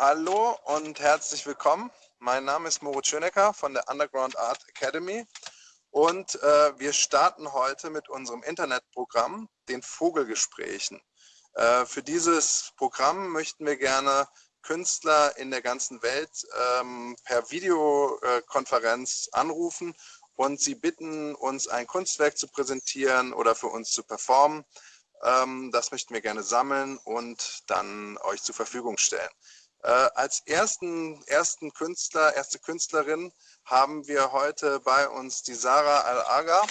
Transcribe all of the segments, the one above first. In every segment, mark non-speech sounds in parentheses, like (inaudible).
Hallo und herzlich willkommen. Mein Name ist Moritz Schönecker von der Underground Art Academy und äh, wir starten heute mit unserem Internetprogramm, den Vogelgesprächen. Äh, für dieses Programm möchten wir gerne Künstler in der ganzen Welt ähm, per Videokonferenz anrufen und sie bitten, uns ein Kunstwerk zu präsentieren oder für uns zu performen. Ähm, das möchten wir gerne sammeln und dann euch zur Verfügung stellen. Äh, als ersten, ersten Künstler, erste Künstlerin haben wir heute bei uns die Sarah Al-Aga.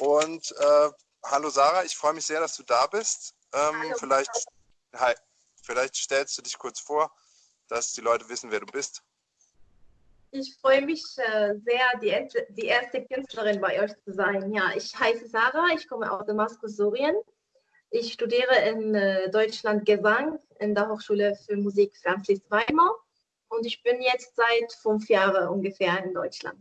Und äh, hallo Sarah, ich freue mich sehr, dass du da bist. Ähm, vielleicht, hi, vielleicht stellst du dich kurz vor, dass die Leute wissen, wer du bist. Ich freue mich äh, sehr, die erste, die erste Künstlerin bei euch zu sein. Ja, ich heiße Sarah, ich komme aus Damaskus, Syrien. Ich studiere in äh, Deutschland Gesang in der Hochschule für Musik Franzlis Weimar und ich bin jetzt seit fünf Jahren ungefähr in Deutschland.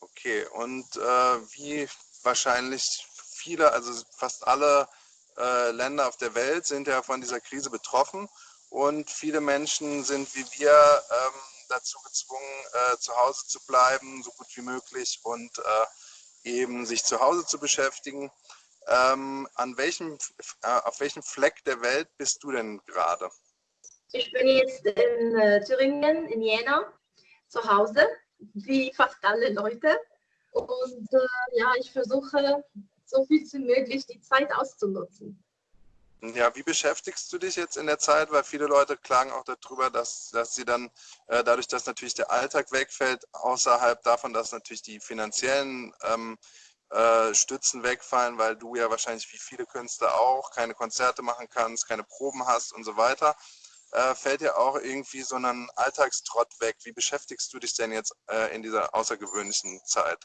Okay, und äh, wie wahrscheinlich viele, also fast alle äh, Länder auf der Welt sind ja von dieser Krise betroffen und viele Menschen sind wie wir ähm, dazu gezwungen, äh, zu Hause zu bleiben, so gut wie möglich und äh, eben sich zu Hause zu beschäftigen. Ähm, an welchem, äh, auf welchem Fleck der Welt bist du denn gerade? Ich bin jetzt in äh, Thüringen, in Jena, zu Hause, wie fast alle Leute. Und äh, ja, ich versuche, so viel wie möglich die Zeit auszunutzen. Ja, wie beschäftigst du dich jetzt in der Zeit? Weil viele Leute klagen auch darüber, dass, dass sie dann, äh, dadurch, dass natürlich der Alltag wegfällt, außerhalb davon, dass natürlich die finanziellen ähm, äh, Stützen wegfallen, weil du ja wahrscheinlich wie viele Künstler auch keine Konzerte machen kannst, keine Proben hast und so weiter. Äh, fällt dir auch irgendwie so ein Alltagstrott weg? Wie beschäftigst du dich denn jetzt äh, in dieser außergewöhnlichen Zeit?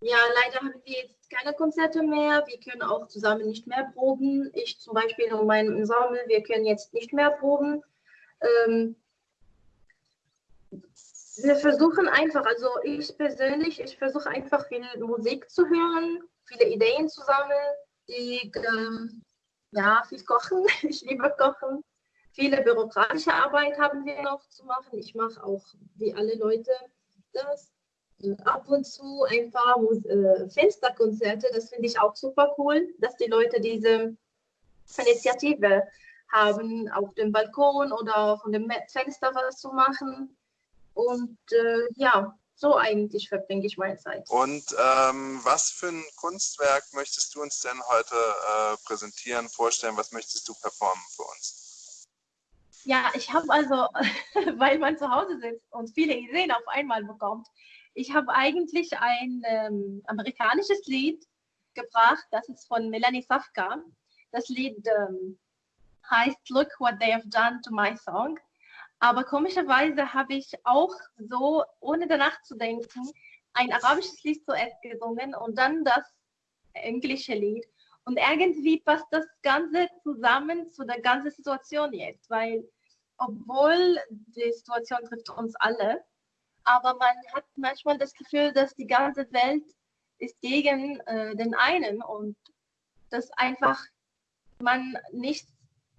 Ja, leider haben wir jetzt keine Konzerte mehr. Wir können auch zusammen nicht mehr proben. Ich zum Beispiel und mein Ensemble, wir können jetzt nicht mehr proben. Ähm, wir versuchen einfach, also ich persönlich, ich versuche einfach viel Musik zu hören, viele Ideen zu sammeln, die, ähm, ja, viel kochen, (laughs) ich liebe kochen. Viele bürokratische Arbeit haben wir noch zu machen. Ich mache auch, wie alle Leute, das. Ab und zu ein paar äh, Fensterkonzerte, das finde ich auch super cool, dass die Leute diese Initiative haben, auf dem Balkon oder von dem Fenster was zu machen. Und äh, ja, so eigentlich verbringe ich meine Zeit. Und ähm, was für ein Kunstwerk möchtest du uns denn heute äh, präsentieren, vorstellen? Was möchtest du performen für uns? Ja, ich habe also, (laughs) weil man zu Hause sitzt und viele Ideen auf einmal bekommt, ich habe eigentlich ein ähm, amerikanisches Lied gebracht, das ist von Melanie Safka. Das Lied ähm, heißt Look What They Have Done to My Song. Aber komischerweise habe ich auch so, ohne danach zu denken, ein arabisches Lied zuerst gesungen und dann das englische Lied. Und irgendwie passt das Ganze zusammen zu der ganzen Situation jetzt, weil obwohl die Situation trifft uns alle, aber man hat manchmal das Gefühl, dass die ganze Welt ist gegen äh, den einen und dass einfach man nichts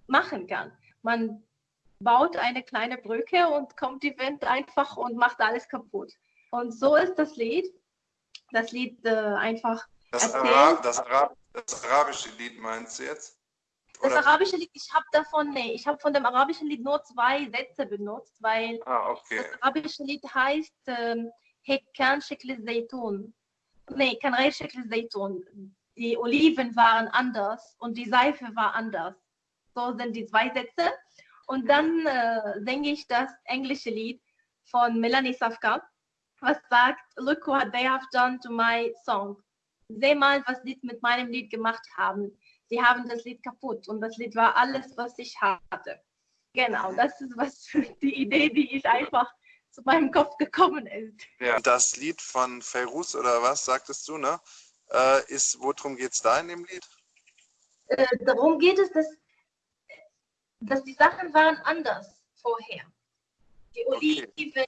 machen kann. Man baut eine kleine Brücke und kommt die Wind einfach und macht alles kaputt. Und so ist das Lied. Das Lied äh, einfach. Das, Arab, das, Arab, das, arabische Lied meinst du jetzt? Oder? Das arabische Lied, ich habe davon, nee, ich habe von dem arabischen Lied nur zwei Sätze benutzt, weil ah, okay. das arabische Lied heißt ähm, Hekkan Shekli Zaytun. Nee, Kanrei Shekli Zaytun. Die Oliven waren anders und die Seife war anders. So sind die zwei Sätze. Und dann äh, singe ich das englische Lied von Melanie Safka, was sagt, look what they have done to my song. Seh mal, was sie mit meinem Lied gemacht haben. Sie haben das Lied kaputt und das Lied war alles, was ich hatte. Genau, das ist was (laughs) die Idee, die ich einfach zu meinem Kopf gekommen ist. Ja, das Lied von Feiruz oder was sagtest du, ne? Äh, ist, worum geht es da in dem Lied? Äh, darum geht es, dass dass die Sachen waren anders vorher. Die Oliven, okay.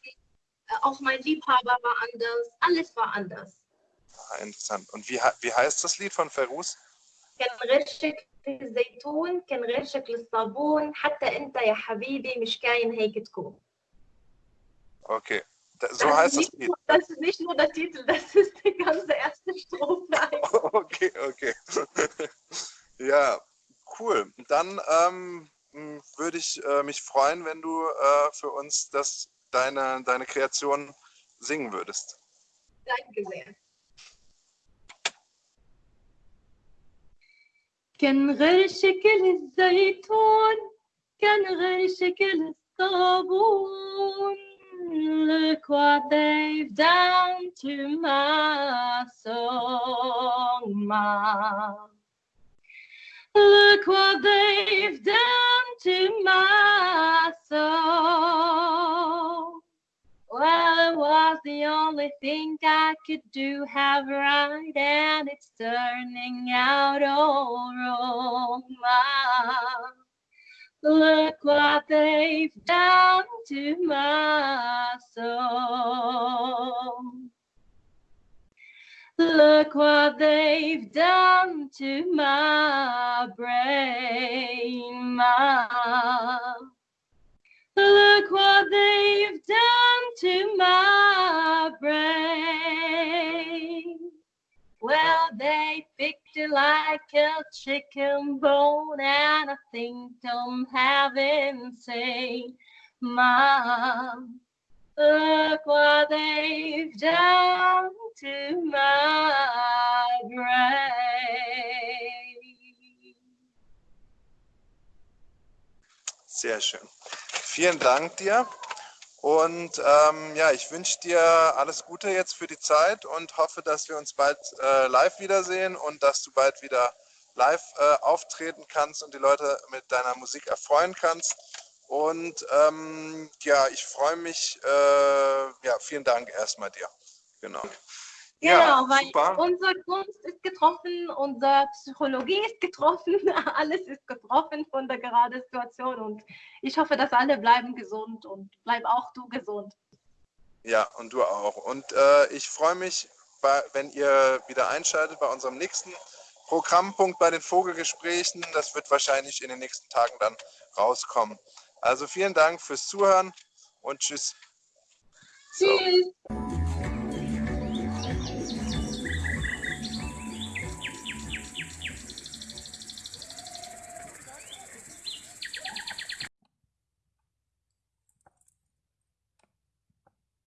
Äh, auch mein Liebhaber war anders, alles war anders. Ah, interessant. Und wie, wie heißt das Lied von Ferus? في الزيتون كان غير شكل الصابون حتى انت يا حبيبي مش كاين هيك تكون Okay, so heißt das Lied. Das ist nicht nur der Titel, das ist (laughs) die ganze erste Strophe. (laughs) Okay, okay. (laughs) ja, cool. Dann ähm, würde ich äh, mich freuen, wenn du äh, für uns das, deine, deine Kreation singen würdest. Danke sehr. كان غير شكل الزيتون كان غير شكل الصابون Look what they've done to my song, Mom. Look what they've done to my soul. Well, it was the only thing I could do have right, and it's turning out all wrong. Look what they've done to my soul. Look what they've done to my brain, my. Look what they've done to my brain. Well, they picked it like a chicken bone, and I think I'm having say, Mom, look what Sehr schön. Vielen Dank dir. Und ähm, ja, ich wünsche dir alles Gute jetzt für die Zeit und hoffe, dass wir uns bald äh, live wiedersehen und dass du bald wieder live äh, auftreten kannst und die Leute mit deiner Musik erfreuen kannst. Und ähm, ja, ich freue mich. Äh, ja, vielen Dank erstmal dir. Genau. Genau, ja, weil super. unsere Kunst ist getroffen, unsere Psychologie ist getroffen, (laughs) alles ist getroffen von der geraden Situation und ich hoffe, dass alle bleiben gesund und bleib auch du gesund. Ja, und du auch. Und äh, ich freue mich, bei, wenn ihr wieder einschaltet bei unserem nächsten Programmpunkt bei den Vogelgesprächen. Das wird wahrscheinlich in den nächsten Tagen dann rauskommen. Also vielen Dank fürs Zuhören und tschüss. Tschüss. So.